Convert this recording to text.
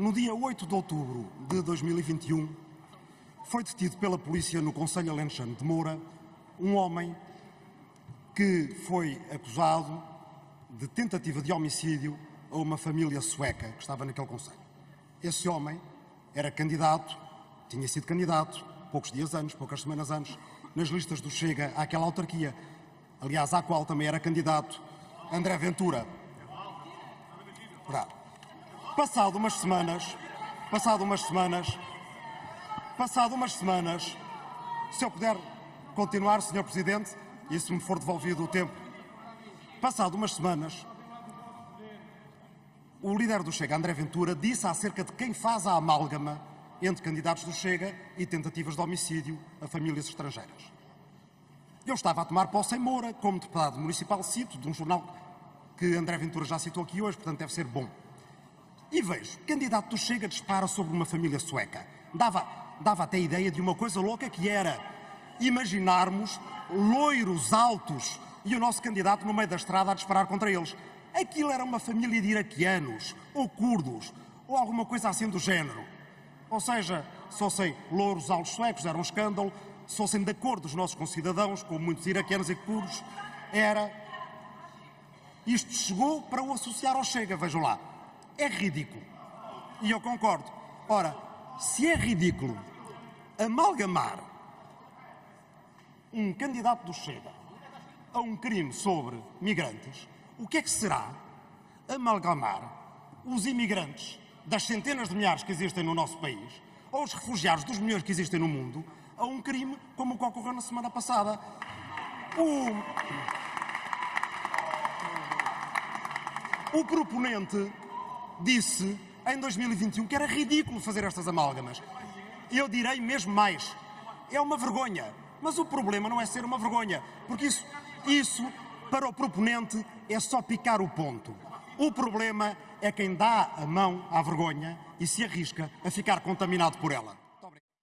No dia 8 de outubro de 2021, foi detido pela polícia no Conselho Alentejano de Moura um homem que foi acusado de tentativa de homicídio a uma família sueca que estava naquele Conselho. Esse homem era candidato, tinha sido candidato, poucos dias antes, poucas semanas antes, nas listas do Chega àquela autarquia, aliás, à qual também era candidato André Ventura. Verdade. Passado umas semanas, passado umas semanas, passado umas semanas, se eu puder continuar, Sr. Presidente, e se me for devolvido o tempo, passado umas semanas, o líder do Chega, André Ventura, disse acerca de quem faz a amálgama entre candidatos do Chega e tentativas de homicídio a famílias estrangeiras. Eu estava a tomar posse em Moura, como deputado municipal, cito, de um jornal que André Ventura já citou aqui hoje, portanto deve ser bom. E vejo, candidato do Chega dispara sobre uma família sueca. Dava, dava até a ideia de uma coisa louca que era imaginarmos loiros altos e o nosso candidato no meio da estrada a disparar contra eles. Aquilo era uma família de iraquianos, ou curdos, ou alguma coisa assim do género. Ou seja, se fossem louros altos suecos, era um escândalo, se fossem da cor dos nossos concidadãos, como muitos iraquianos e curdos, era. Isto chegou para o associar ao Chega, vejam lá. É ridículo. E eu concordo. Ora, se é ridículo amalgamar um candidato do Chega a um crime sobre migrantes, o que é que será amalgamar os imigrantes das centenas de milhares que existem no nosso país ou os refugiados dos milhões que existem no mundo a um crime como o que ocorreu na semana passada? O, o proponente disse em 2021 que era ridículo fazer estas amálgamas. Eu direi mesmo mais. É uma vergonha. Mas o problema não é ser uma vergonha, porque isso, isso para o proponente é só picar o ponto. O problema é quem dá a mão à vergonha e se arrisca a ficar contaminado por ela.